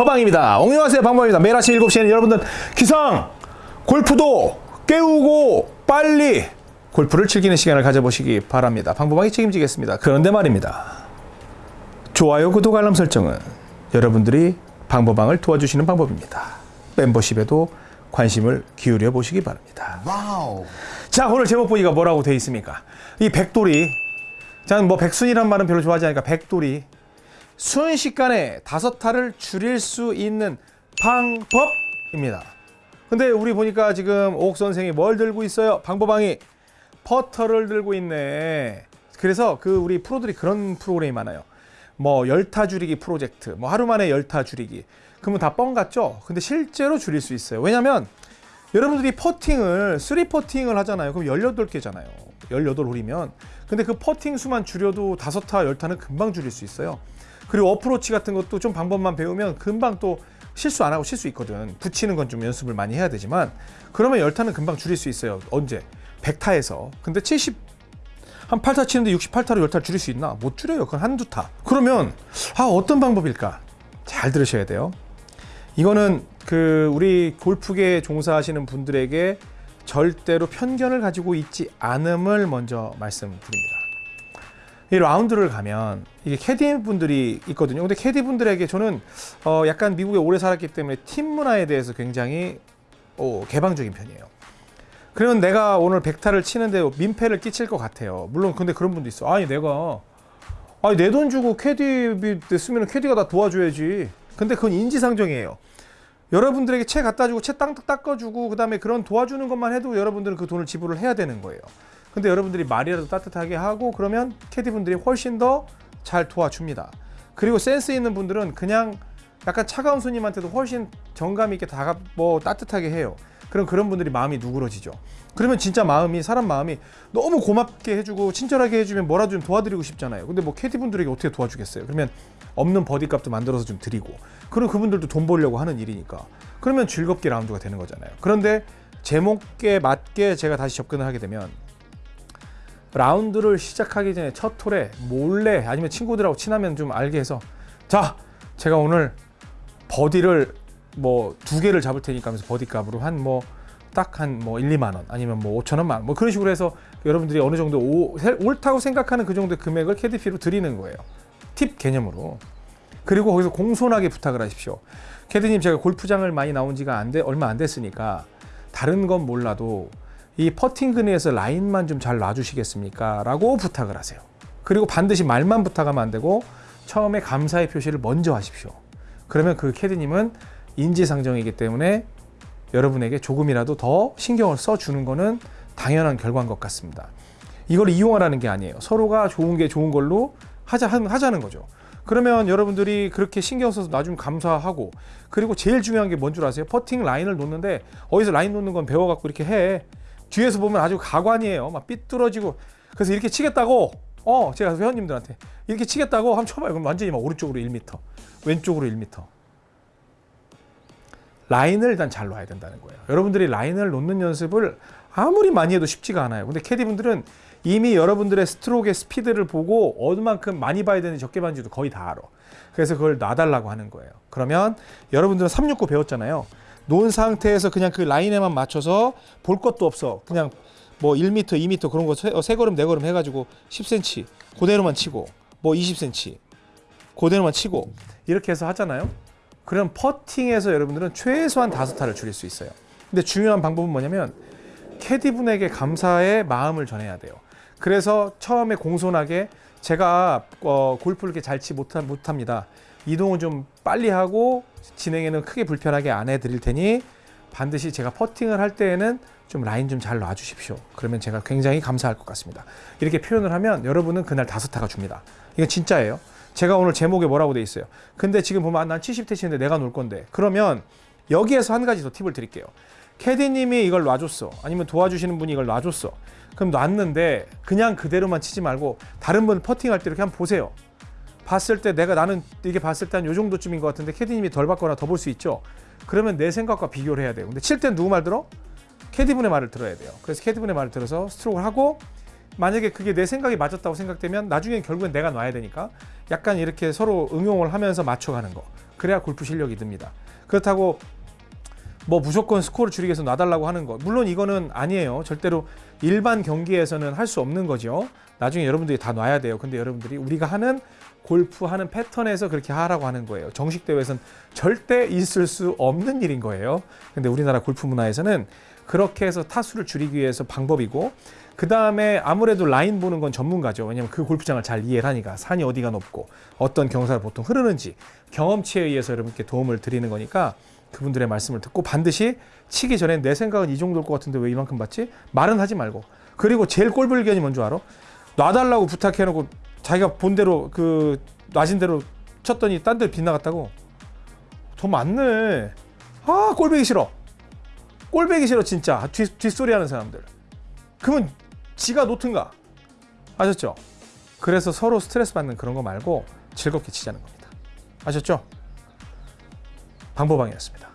방법방입니다. 안녕하세요 방법입니다. 매일 아침 7시에는 여러분들 기상 골프도 깨우고 빨리 골프를 즐기는 시간을 가져보시기 바랍니다. 방법방이 책임지겠습니다. 그런데 말입니다. 좋아요, 구독, 알람 설정은 여러분들이 방법방을 도와주시는 방법입니다. 멤버십에도 관심을 기울여 보시기 바랍니다. wow. 자 오늘 제목 보기가 뭐라고 돼 있습니까? 이 백돌이 저는 뭐 백순이란 말은 별로 좋아하지 않으니까 백돌이 순식간에 다섯 타를 줄일 수 있는 방법입니다. 근데 우리 보니까 지금 옥 선생이 뭘 들고 있어요? 방법방이 퍼터를 들고 있네. 그래서 그 우리 프로들이 그런 프로그램이 많아요. 뭐 열타 줄이기 프로젝트, 뭐 하루 만에 열타 줄이기. 그러면 다 뻥 같죠? 근데 실제로 줄일 수 있어요. 왜냐면 여러분들이 퍼팅을 three 퍼팅을 하잖아요. 그럼 18개잖아요. 18홀이면. 근데 그 퍼팅 수만 줄여도 다섯 타, 열 타는 금방 줄일 수 있어요. 그리고 어프로치 같은 것도 좀 방법만 배우면 금방 또 실수 안 하고 칠수 있거든. 붙이는 건 좀 연습을 많이 해야 되지만 그러면 열 타는 금방 줄일 수 있어요. 언제? 100타에서. 근데 70한 8타 치는데 68타로 10타 줄일 수 있나? 못 줄여요. 그건 한두 타. 그러면 아 어떤 방법일까? 잘 들으셔야 돼요. 이거는 그 우리 골프계 종사하시는 분들에게 절대로 편견을 가지고 있지 않음을 먼저 말씀드립니다. 이 라운드를 가면 이게 캐디 분들이 있거든요. 근데 캐디 분들에게 저는 어 약간 미국에 오래 살았기 때문에 팁 문화에 대해서 굉장히 어 개방적인 편이에요. 그러면 내가 오늘 백타를 치는데 민폐를 끼칠 것 같아요. 물론 근데 그런 분도 있어. 아니 내가 아니 내 돈 주고 캐디비 쓰면 캐디가 다 도와줘야지. 근데 그건 인지상정이에요. 여러분들에게 채 갖다 주고 채 땅 닦아주고 그 다음에 그런 도와주는 것만 해도 여러분들은 그 돈을 지불을 해야 되는 거예요. 근데 여러분들이 말이라도 따뜻하게 하고 그러면 캐디분들이 훨씬 더 잘 도와줍니다. 그리고 센스 있는 분들은 그냥 약간 차가운 손님한테도 훨씬 정감 있게 다가 뭐 따뜻하게 해요. 그럼 그런 분들이 마음이 누그러지죠. 그러면 진짜 마음이 사람 마음이 너무 고맙게 해주고 친절하게 해주면 뭐라도 좀 도와드리고 싶잖아요. 근데 뭐 캐디 분들에게 어떻게 도와주겠어요? 그러면 없는 버디값도 만들어서 좀 드리고 그럼 그분들도 돈 벌려고 하는 일이니까 그러면 즐겁게 라운드가 되는 거잖아요. 그런데 제목에 맞게 제가 다시 접근을 하게 되면 라운드를 시작하기 전에 첫 홀에 몰래 아니면 친구들하고 친하면 좀 알게 해서 자 제가 오늘 버디를 뭐 두 개를 잡을 테니까 하면서 버디 값으로 한 뭐 딱 한 뭐 1, 2만 원 아니면 뭐 5천 원만 뭐 그런 식으로 해서 여러분들이 어느 정도 오, 옳다고 생각하는 그 정도의 금액을 캐디피로 드리는 거예요. 팁 개념으로. 그리고 거기서 공손하게 부탁을 하십시오. 캐디님 제가 골프장을 많이 나온 지가 안 돼, 얼마 안 됐으니까 다른 건 몰라도 이 퍼팅 그네에서 라인만 좀 잘 놔주시겠습니까? 라고 부탁을 하세요. 그리고 반드시 말만 부탁하면 안 되고 처음에 감사의 표시를 먼저 하십시오. 그러면 그 캐디님은 인지상정이기 때문에 여러분에게 조금이라도 더 신경을 써주는 거는 당연한 결과인 것 같습니다. 이걸 이용하라는 게 아니에요. 서로가 좋은 게 좋은 걸로 하자, 하자는 거죠. 그러면 여러분들이 그렇게 신경 써서 나중에 감사하고 그리고 제일 중요한 게 뭔 줄 아세요? 퍼팅 라인을 놓는데 어디서 라인 놓는 건 배워갖고 이렇게 해. 뒤에서 보면 아주 가관이에요. 막 삐뚤어지고 그래서 이렇게 치겠다고 어 제가 회원님들한테 이렇게 치겠다고 한번 쳐봐요. 그럼 완전히 막 오른쪽으로 1m, 왼쪽으로 1m. 라인을 일단 잘 놔야 된다는 거예요. 여러분들이 라인을 놓는 연습을 아무리 많이 해도 쉽지가 않아요. 근데 캐디분들은 이미 여러분들의 스트로크의 스피드를 보고 어느 만큼 많이 봐야 되는지 적게 봐는지도 거의 다 알아. 그래서 그걸 놔달라고 하는 거예요. 그러면 여러분들은 369 배웠잖아요. 놓은 상태에서 그냥 그 라인에만 맞춰서 볼 것도 없어. 그냥 뭐 1m, 2m 그런 거 세 걸음, 네 걸음 해가지고 10cm 그대로만 치고 뭐 20cm 그대로만 치고 이렇게 해서 하잖아요. 그럼 퍼팅에서 여러분들은 최소한 다섯 타를 줄일 수 있어요. 근데 중요한 방법은 뭐냐면 캐디분에게 감사의 마음을 전해야 돼요. 그래서 처음에 공손하게 제가 어, 골프를 이렇게 잘치 못합니다. 이동은 좀 빨리 하고 진행에는 크게 불편하게 안 해드릴 테니 반드시 제가 퍼팅을 할 때에는 좀 라인 좀 잘 놔주십시오. 그러면 제가 굉장히 감사할 것 같습니다. 이렇게 표현을 하면 여러분은 그날 다섯 타가 줍니다. 이건 진짜예요. 제가 오늘 제목에 뭐라고 돼 있어요. 근데 지금 보면 아, 난 70대 치는데 내가 놀 건데 그러면 여기에서 한 가지 더 팁을 드릴게요. 캐디님이 이걸 놔줬어. 아니면 도와주시는 분이 이걸 놔줬어. 그럼 놨는데 그냥 그대로만 치지 말고 다른 분 퍼팅할 때 이렇게 한번 보세요. 봤을 때 내가 나는 이게 봤을 때 한 요 정도쯤인 것 같은데 캐디님이 덜 받거나 더 볼 수 있죠. 그러면 내 생각과 비교를 해야 돼요. 근데 칠 땐 누구 말 들어? 캐디분의 말을 들어야 돼요. 그래서 캐디분의 말을 들어서 스트로크를 하고 만약에 그게 내 생각이 맞았다고 생각되면 나중에 결국엔 내가 놔야 되니까 약간 이렇게 서로 응용을 하면서 맞춰가는 거. 그래야 골프 실력이 듭니다. 그렇다고 뭐 무조건 스코어를 줄이기 위해서 놔달라고 하는 거. 물론 이거는 아니에요. 절대로 일반 경기에서는 할 수 없는 거죠. 나중에 여러분들이 다 놔야 돼요. 근데 여러분들이 우리가 하는 골프 하는 패턴에서 그렇게 하라고 하는 거예요. 정식 대회에서는 절대 있을 수 없는 일인 거예요. 근데 우리나라 골프 문화에서는 그렇게 해서 타수를 줄이기 위해서 방법이고 그 다음에 아무래도 라인 보는 건 전문가죠. 왜냐면 그 골프장을 잘 이해를 하니까 산이 어디가 높고 어떤 경사를 보통 흐르는지 경험치에 의해서 여러분께 도움을 드리는 거니까 그분들의 말씀을 듣고 반드시 치기 전에 내 생각은 이 정도일 것 같은데 왜 이만큼 받지? 말은 하지 말고. 그리고 제일 꼴불견이 뭔 줄 알아? 놔달라고 부탁해놓고 자기가 본 대로 그 놔진 대로 쳤더니 딴데 빗나갔다고? 더 많네. 아 꼴배기 싫어. 꼴배기 싫어 진짜. 뒷, 뒷소리 하는 사람들 그러면 지가 놓든가 아셨죠? 그래서 서로 스트레스 받는 그런 거 말고 즐겁게 치자는 겁니다 아셨죠? 방법방이었습니다